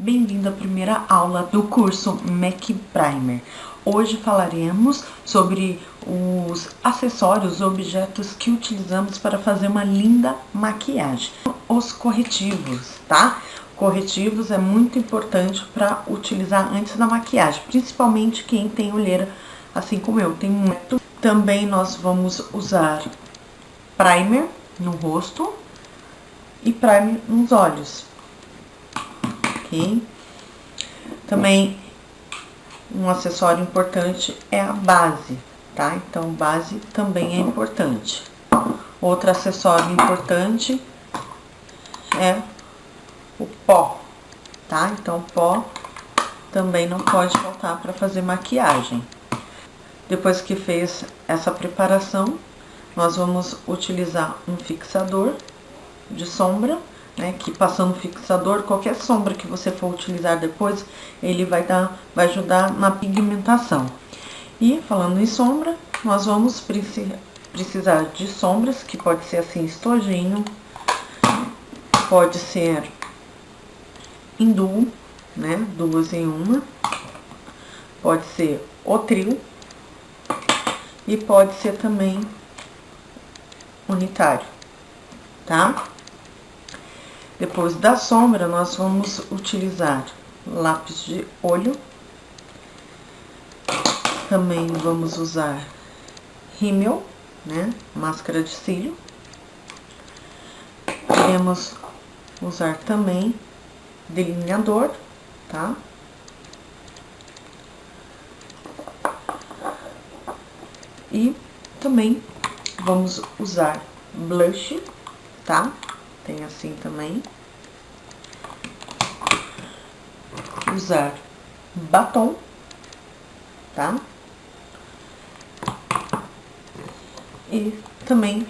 Bem-vindo à primeira aula do curso MAC Primer. Hoje falaremos sobre os acessórios, objetos que utilizamos para fazer uma linda maquiagem. Os corretivos, tá? Corretivos é muito importante para utilizar antes da maquiagem, principalmente quem tem olheira, assim como eu, tem muito. Também nós vamos usar primer no rosto e primer nos olhos ok? Também, um acessório importante é a base, tá? Então, base também é importante. Outro acessório importante é o pó, tá? Então, pó também não pode faltar para fazer maquiagem. Depois que fez essa preparação, nós vamos utilizar um fixador de sombra né, que passando fixador, qualquer sombra que você for utilizar depois, ele vai dar, vai ajudar na pigmentação. E falando em sombra, nós vamos precisar de sombras, que pode ser assim, estojinho, pode ser em duo, né, duas em uma, pode ser o trio, e pode ser também unitário, tá? Depois da sombra, nós vamos utilizar lápis de olho. Também vamos usar rímel, né? Máscara de cílio. Iremos usar também delineador, tá? E também vamos usar blush, tá? Tem assim também. Usar batom, tá? E também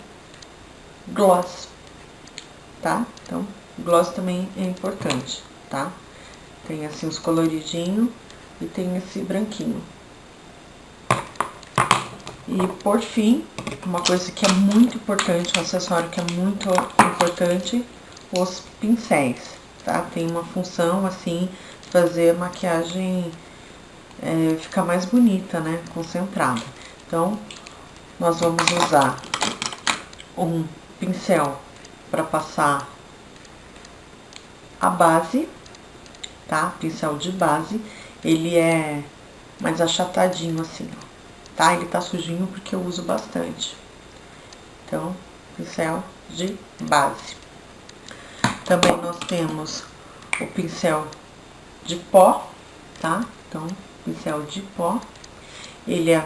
gloss, tá? Então, gloss também é importante, tá? Tem assim os coloridinhos e tem esse branquinho. E por fim, uma coisa que é muito importante, um acessório que é muito importante, os pincéis, tá? Tem uma função, assim, fazer a maquiagem é, ficar mais bonita, né? Concentrada. Então, nós vamos usar um pincel para passar a base, tá? Pincel de base, ele é mais achatadinho assim, ó tá? Ele tá sujinho porque eu uso bastante. Então, pincel de base. Também nós temos o pincel de pó, tá? Então, pincel de pó. Ele é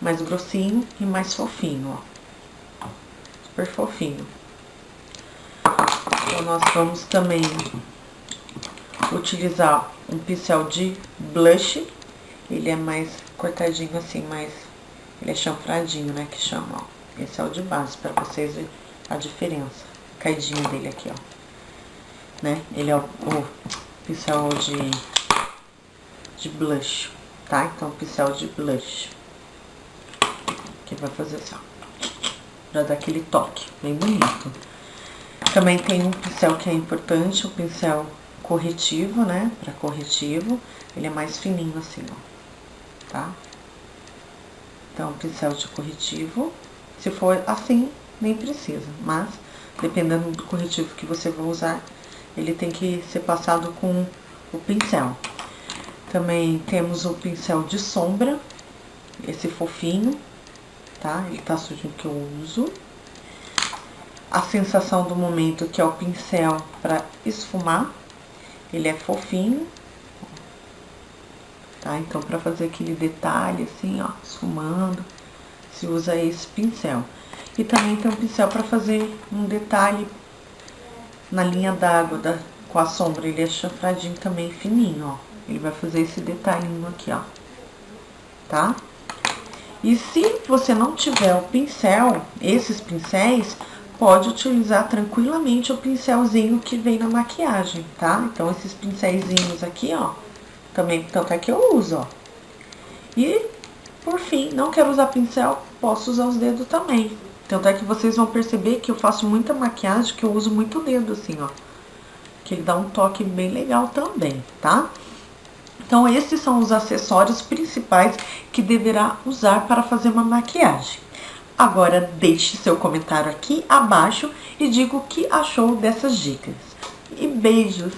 mais grossinho e mais fofinho, ó. Super fofinho. Então, nós vamos também utilizar um pincel de blush. Ele é mais cortadinho assim, mais ele é chanfradinho, né, que chama, ó. Esse é o de base, pra vocês verem a diferença. Caidinho dele aqui, ó. Né? Ele é o, o pincel de, de blush, tá? Então, pincel de blush. Que vai fazer assim, ó. Pra dar aquele toque, bem bonito. Também tem um pincel que é importante, o pincel corretivo, né? Pra corretivo. Ele é mais fininho assim, ó. Tá? Então, pincel de corretivo. Se for assim, nem precisa, mas dependendo do corretivo que você vai usar, ele tem que ser passado com o pincel. Também temos o pincel de sombra, esse fofinho, tá? Ele tá sujo que eu uso. A sensação do momento, que é o pincel para esfumar, ele é fofinho, tá? Então, pra fazer aquele detalhe assim, ó, esfumando, se usa esse pincel. E também tem um pincel pra fazer um detalhe na linha d'água com a sombra. Ele é chanfradinho também, fininho, ó. Ele vai fazer esse detalhinho aqui, ó. Tá? E se você não tiver o pincel, esses pincéis, pode utilizar tranquilamente o pincelzinho que vem na maquiagem, tá? Então, esses pincéisinhos aqui, ó, também, tanto é que eu uso, ó. E, por fim, não quero usar pincel, posso usar os dedos também. Tanto é que vocês vão perceber que eu faço muita maquiagem, que eu uso muito dedo, assim, ó. que dá um toque bem legal também, tá? Então, esses são os acessórios principais que deverá usar para fazer uma maquiagem. Agora, deixe seu comentário aqui abaixo e diga o que achou dessas dicas. E beijos!